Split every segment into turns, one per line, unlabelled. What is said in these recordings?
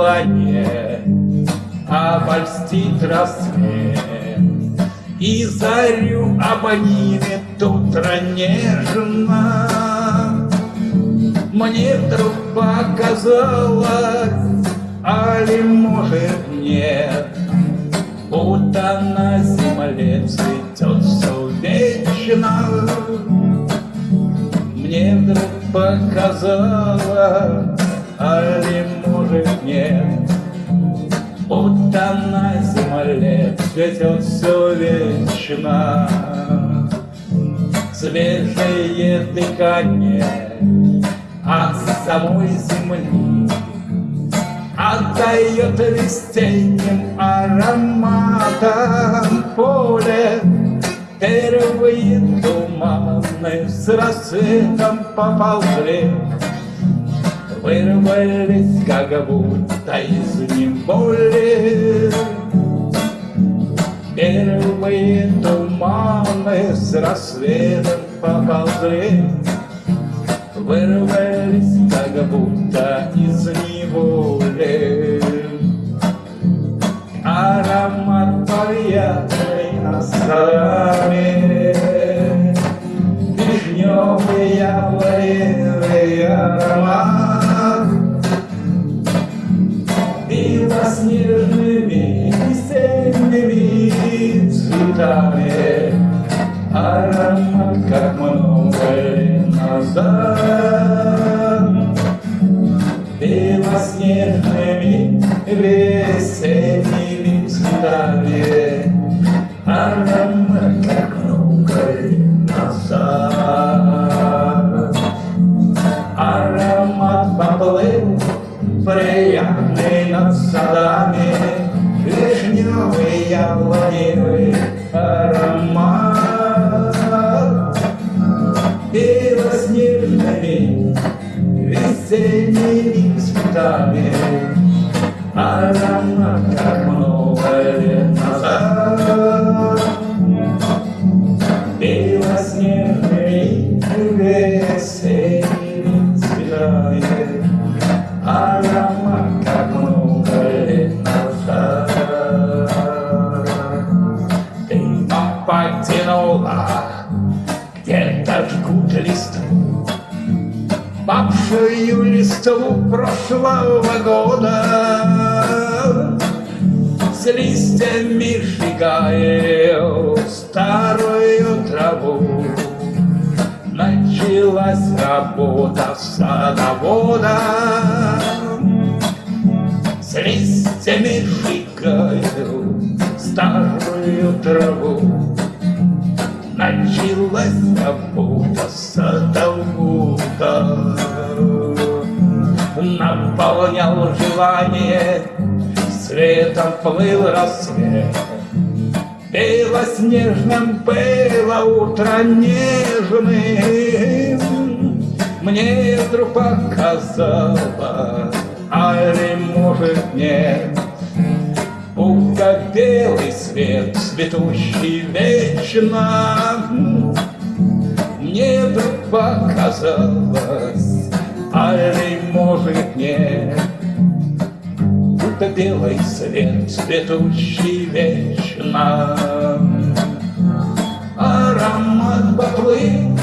желание обольстить рассвет. И зарю обнимет утро нежно Мне вдруг показалось, а ли может нет? Будто на земле цветет все вечно. Мне вдруг показалось, а ли может нет Будто на земле цветет все вечно. Свежее дыхание от самой земли Отдает весенним ароматом поле. Первые туманы с рассветом поползли Вырвались, как будто из неволи Первые туманы с рассветом поползли. Вырвались, как будто из Аромат, как много лет назад. Белоснежными весенними цветами. Аромат, как много лет назад. Аромат поплыл приятный над садами. Вишневый яблоневый весенними цветами Аромат, как много лет назад Белоснежными весенними цветами Аромат, как много лет назад Ты потянула где-то жгут листву Павшую листву прошлого года. С листьями сжигаю старую траву. Началась работа садовода. С листьями сжигаю Наполнял желание Светом плыл рассвет. Белоснежным было утро нежным Мне вдруг показалось, а ли может нет? Будто белый свет, цветущий вечно Мне вдруг показалось, а ли может нет. Будто белый свет, цветущий вечно. Аромат поплыл,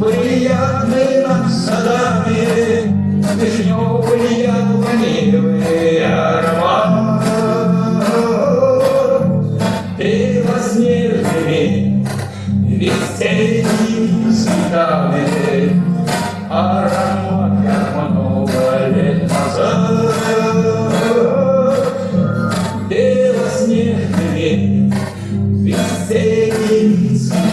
приятный над садами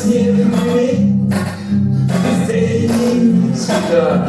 снег, быстрее не всегда.